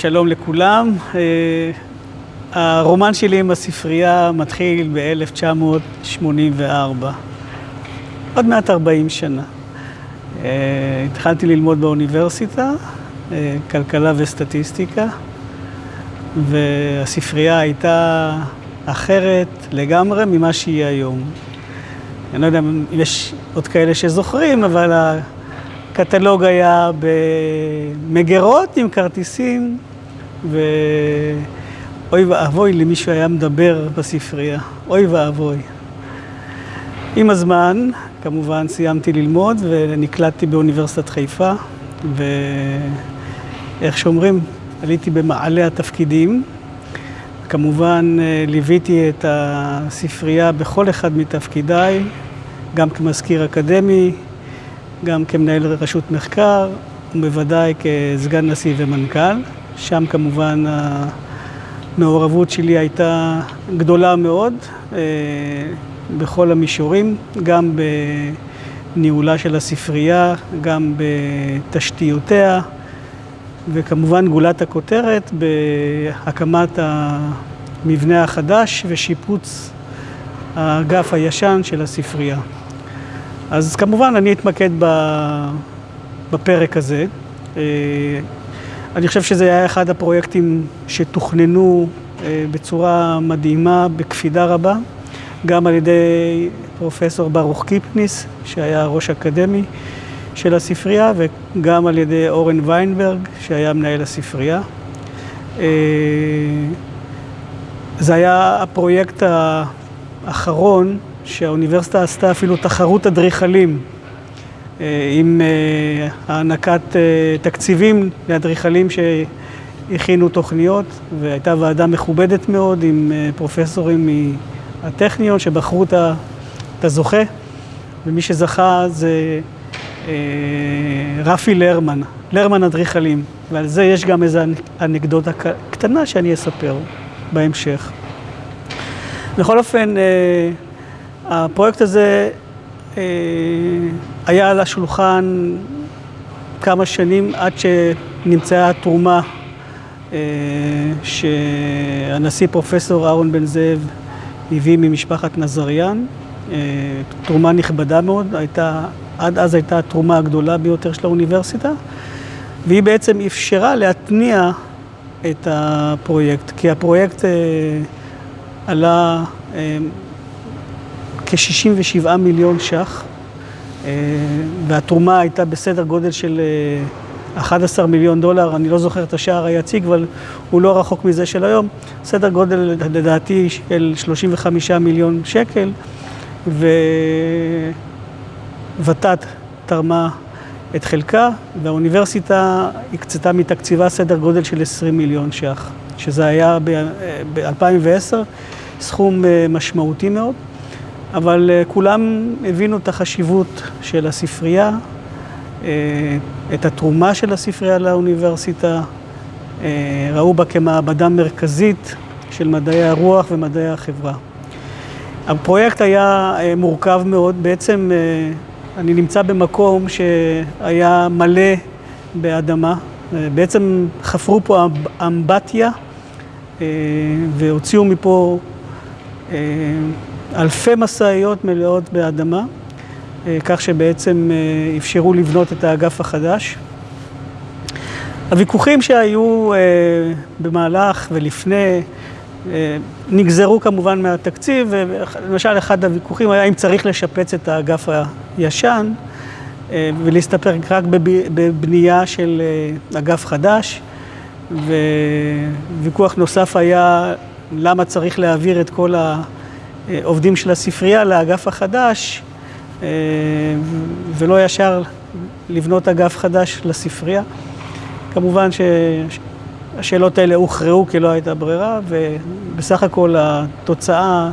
שלום לכולם, הרומן שלי עם הספרייה מתחיל ב-1984, עוד מעט 40 שנה. התחלתי ללמוד באוניברסיטה, כלכלה וסטטיסטיקה, והספרייה הייתה אחרת לגמרי ממה שהיא היום. אני לא יודע אם יש עוד כאלה שזוכרים, אבל הקטלוג היה במגירות עם כרטיסים, ואוי ואבוי למישהו היה מדבר בספרייה, אוי ואבוי. עם הזמן, כמובן, סיימתי ללמוד ונקלטתי באוניברסיטת חיפה, ואיך שאומרים, עליתי במעלה התפקידים. כמובן, ליוויתי את הספרייה בכל אחד מתפקידיי, גם כמזכיר אקדמי, גם כמנהל רשות מחקר, ובוודאי כסגן נשיא ומנכ"ל. שם כמובן המעורבות שלי הייתה גדולה מאוד בכל המישורים, גם בניהולה של הספרייה, גם בתשתיותיה, וכמובן גולת הכותרת בהקמת המבנה החדש ושיפוץ האגף הישן של הספרייה. אז כמובן אני אתמקד בפרק הזה. אני חושב שזה היה אחד הפרויקטים שתוכננו בצורה מדהימה, בקפידה רבה, גם על ידי פרופסור ברוך קיפניס, שהיה ראש אקדמי של הספרייה, וגם על ידי אורן ויינברג, שהיה מנהל הספרייה. זה היה הפרויקט האחרון שהאוניברסיטה עשתה אפילו תחרות אדריכלים עם הענקת תקציבים לאדריכלים שהכינו תוכניות, והייתה ועדה מכובדת מאוד עם פרופסורים מהטכניון שבחרו את הזוכה, ומי שזכה זה רפי לרמן, לרמן אדריכלים, ועל זה יש גם איזו אנקדוטה קטנה שאני אספר בהמשך. בכל אופן, הפרויקט הזה היה על השולחן כמה שנים עד שנמצאה התרומה שהנשיא פרופסור אהרון בן זאב הביא ממשפחת נזריאן, תרומה נכבדה מאוד, עד אז הייתה התרומה הגדולה ביותר של האוניברסיטה, והיא בעצם אפשרה להתניע את הפרויקט, כי הפרויקט עלה כ-67 מיליון ש"ח, והתרומה הייתה בסדר גודל של 11 מיליון דולר, אני לא זוכר את השער היציג, אבל הוא לא רחוק מזה של היום, סדר גודל לדעתי של 35 מיליון שקל, וות"ת תרמה את חלקה, והאוניברסיטה הקצתה מתקציבה סדר גודל של 20 מיליון ש"ח, שזה היה ב-2010 סכום משמעותי מאוד. אבל כולם הבינו את החשיבות של הספרייה, את התרומה של הספרייה לאוניברסיטה, ראו בה כמעבדה מרכזית של מדעי הרוח ומדעי החברה. הפרויקט היה מורכב מאוד, בעצם אני נמצא במקום שהיה מלא באדמה, בעצם חפרו פה אמבטיה והוציאו מפה אלפי משאיות מלאות באדמה, כך שבעצם אפשרו לבנות את האגף החדש. הוויכוחים שהיו במהלך ולפני נגזרו כמובן מהתקציב, ולמשל אחד הוויכוחים היה אם צריך לשפץ את האגף הישן ולהסתפק רק בבנייה של אגף חדש, וויכוח נוסף היה למה צריך להעביר את כל ה... עובדים של הספרייה לאגף החדש, ולא ישר לבנות אגף חדש לספרייה. כמובן שהשאלות האלה הוכרעו כי לא הייתה ברירה, ובסך הכל התוצאה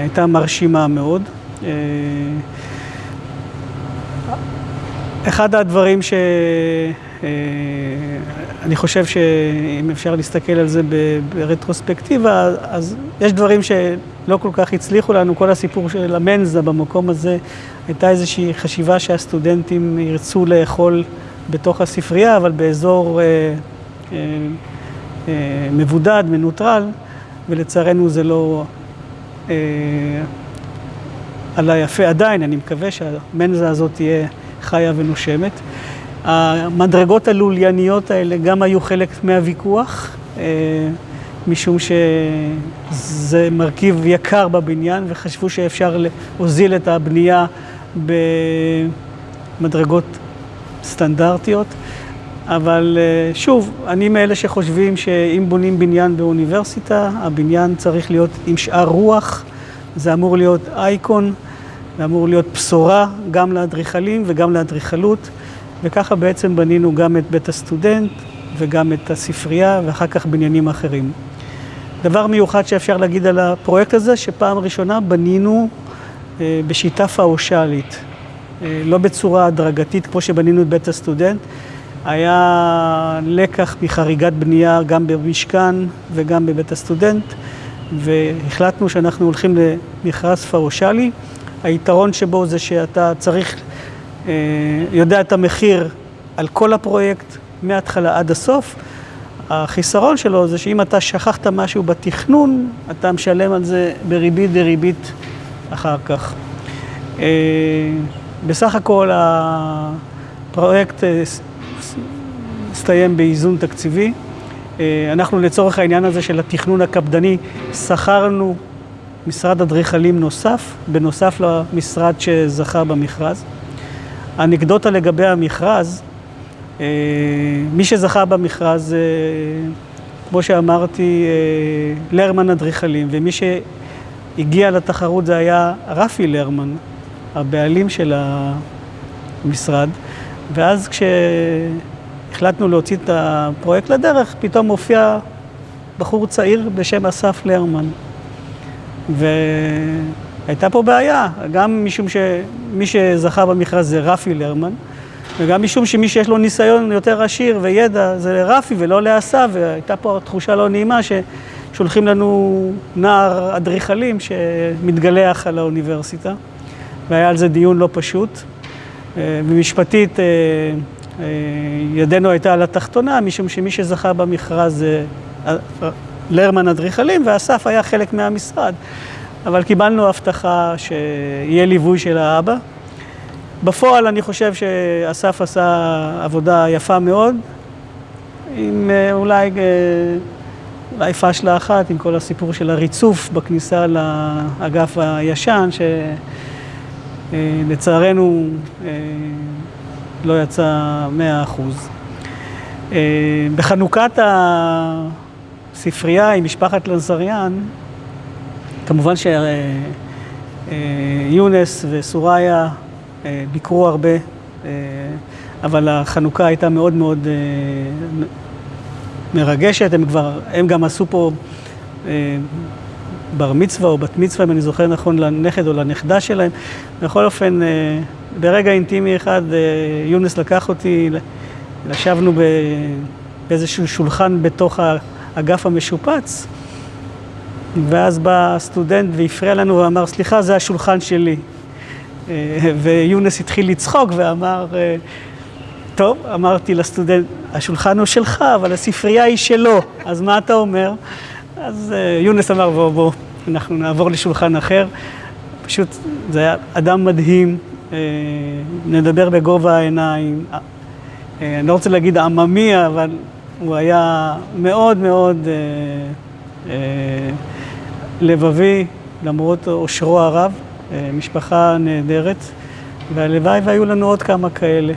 הייתה מרשימה מאוד. אחד הדברים שאני חושב שאם אפשר להסתכל על זה ברטרוספקטיבה, אז יש דברים שלא כל כך הצליחו לנו, כל הסיפור של המנזה במקום הזה, הייתה איזושהי חשיבה שהסטודנטים ירצו לאכול בתוך הספרייה, אבל באזור מבודד, מנוטרל, ולצערנו זה לא עלה יפה עדיין, אני מקווה שהמנזה הזאת תהיה חיה ונושמת. המדרגות הלולייניות האלה גם היו חלק מהוויכוח, משום שזה מרכיב יקר בבניין וחשבו שאפשר להוזיל את הבנייה במדרגות סטנדרטיות. אבל שוב, אני מאלה שחושבים שאם בונים בניין באוניברסיטה, הבניין צריך להיות עם שאר רוח, זה אמור להיות אייקון, זה אמור להיות בשורה גם לאדריכלים וגם לאדריכלות, וככה בעצם בנינו גם את בית הסטודנט וגם את הספרייה ואחר כך בניינים אחרים. דבר מיוחד שאפשר להגיד על הפרויקט הזה, שפעם ראשונה בנינו בשיטה פאושלית, לא בצורה הדרגתית כמו שבנינו את בית הסטודנט. היה לקח מחריגת בנייה גם במשכן וגם בבית הסטודנט, והחלטנו שאנחנו הולכים למכרז פאושלי. היתרון שבו זה שאתה צריך, יודע את המחיר על כל הפרויקט מההתחלה עד הסוף. החיסרון שלו זה שאם אתה שכחת משהו בתכנון, אתה משלם על זה בריבית דריבית אחר כך. בסך הכל הפרויקט הסתיים באיזון תקציבי. אנחנו לצורך העניין הזה של התכנון הקפדני, שכרנו משרד אדריכלים נוסף, בנוסף למשרד שזכה במכרז. אנקדוטה לגבי המכרז, מי שזכה במכרז, כמו שאמרתי, לרמן אדריכלים, ומי שהגיע לתחרות זה היה רפי לרמן, הבעלים של המשרד, ואז כשהחלטנו להוציא את הפרויקט לדרך, פתאום הופיע בחור צעיר בשם אסף לרמן. והייתה פה בעיה, גם משום שמי שזכה במכרז זה רפי לרמן, וגם משום שמי שיש לו ניסיון יותר עשיר וידע זה רפי ולא לאסף, והייתה פה תחושה לא נעימה ששולחים לנו נער אדריכלים שמתגלח על האוניברסיטה, והיה על זה דיון לא פשוט. ומשפטית ידנו הייתה על התחתונה, משום שמי שזכה במכרז זה לרמן אדריכלים, ואסף היה חלק מהמשרד. אבל קיבלנו הבטחה שיהיה ליווי של האבא. בפועל אני חושב שאסף עשה עבודה יפה מאוד, עם אולי, אולי פשלה אחת, עם כל הסיפור של הריצוף בכניסה לאגף הישן, שלצערנו לא יצא מאה אחוז. בחנוכת הספרייה עם משפחת לנזריאן, כמובן שיונס וסוריה ביקרו הרבה, אבל החנוכה הייתה מאוד מאוד מרגשת, הם כבר, הם גם עשו פה בר מצווה או בת מצווה, אם אני זוכר נכון, לנכד או לנכדה שלהם. בכל אופן, ברגע אינטימי אחד, יונס לקח אותי, ישבנו באיזשהו שולחן בתוך האגף המשופץ, ואז בא סטודנט והפריע לנו ואמר, סליחה, זה השולחן שלי. ויונס התחיל לצחוק ואמר, טוב, אמרתי לסטודנט, השולחן הוא שלך, אבל הספרייה היא שלו, אז מה אתה אומר? אז יונס אמר, בוא, בוא, אנחנו נעבור לשולחן אחר. פשוט, זה היה אדם מדהים, נדבר בגובה העיניים. אני לא רוצה להגיד עממי, אבל הוא היה מאוד מאוד לבבי, למרות עושרו הרב, משפחה נהדרת, והלוואי והיו לנו עוד כמה כאלה.